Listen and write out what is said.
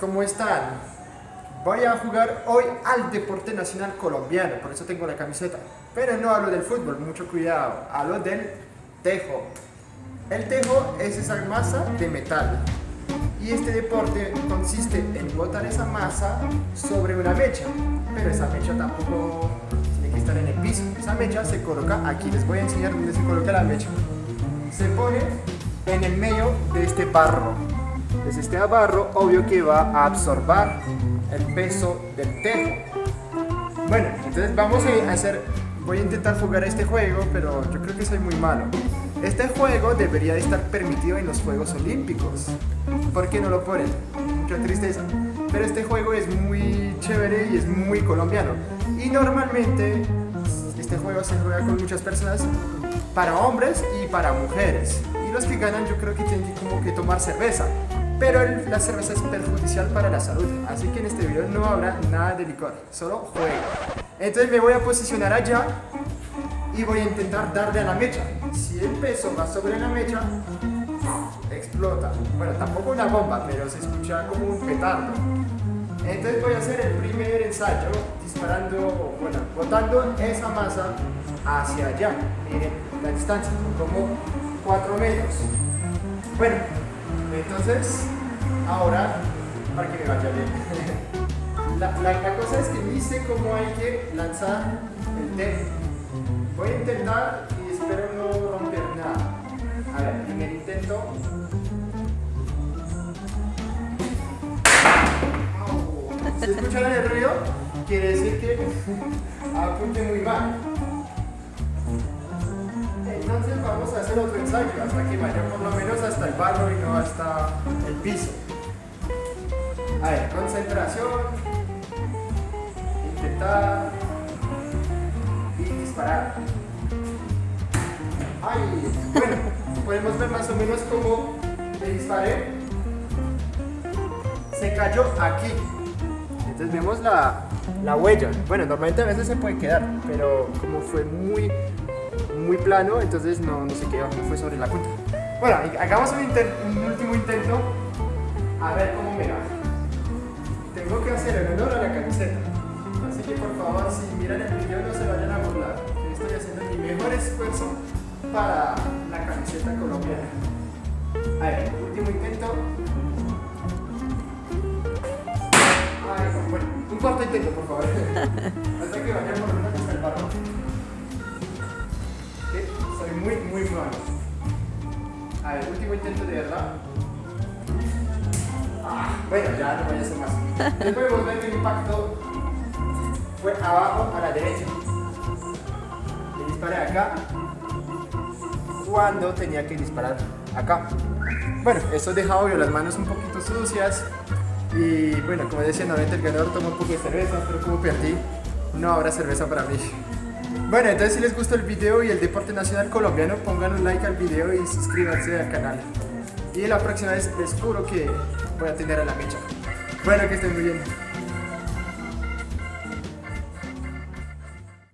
¿cómo están? Voy a jugar hoy al deporte nacional colombiano, por eso tengo la camiseta. Pero no hablo del fútbol, mucho cuidado, hablo del tejo. El tejo es esa masa de metal. Y este deporte consiste en botar esa masa sobre una mecha. Pero esa mecha tampoco tiene que estar en el piso. Esa mecha se coloca aquí, les voy a enseñar dónde se coloca la mecha. Se pone en el medio de este barro. Pues este barro obvio que va a absorber el peso del tejo. Bueno, entonces vamos a hacer, voy a intentar jugar este juego, pero yo creo que soy muy malo. Este juego debería de estar permitido en los Juegos Olímpicos. ¿Por qué no lo ponen? Mucha tristeza. Pero este juego es muy chévere y es muy colombiano. Y normalmente este juego se juega con muchas personas, para hombres y para mujeres. Y los que ganan yo creo que tienen que tomar cerveza pero la cerveza es perjudicial para la salud, así que en este video no habrá nada de licor, solo juego. Entonces me voy a posicionar allá y voy a intentar darle a la mecha. Si el peso va sobre la mecha, explota. Bueno, tampoco una bomba, pero se escucha como un petardo. Entonces voy a hacer el primer ensayo disparando, bueno, botando esa masa hacia allá. Miren la distancia, como 4 metros. Bueno, entonces, ahora, para que me vaya bien. La, la, cosa es que sé cómo hay que lanzar el té. Voy a intentar y espero no romper nada. A ver, primer intento. Si escuchan el ruido, quiere decir que apunte muy mal. Hacer otro ensayo hasta que vaya por lo menos hasta el barro y no hasta el piso. A ver, concentración, intentar y disparar. Ay, bueno, podemos ver más o menos cómo le disparé. Se cayó aquí. Entonces vemos la, la huella. Bueno, normalmente a veces se puede quedar, pero como fue muy muy plano, entonces no, no se quedó, no fue sobre la punta. Bueno, hagamos un, un, último intento, a ver cómo me va. Tengo que hacer el honor a la camiseta, así que por favor, si miran el video no se vayan a burlar, estoy haciendo mi mejor esfuerzo para la camiseta colombiana. A ver, último intento. Ay, bueno, un cuarto intento, por favor. Hasta que vayamos por hasta el barro muy, muy malo. A ver, último intento de verdad. Ah, bueno, ya no voy a hacer más. Después podemos ver que el impacto fue abajo a la derecha. Le disparé acá cuando tenía que disparar acá. Bueno, eso deja obvio las manos un poquito sucias. Y bueno, como decía, normalmente el ganador toma un poco de cerveza, pero como perdí, no habrá cerveza para mí. Bueno, entonces si les gustó el video y el deporte nacional colombiano, pongan un like al video y suscríbanse al canal. Y la próxima vez les juro que voy a tener a la mecha. Bueno, que estén muy bien.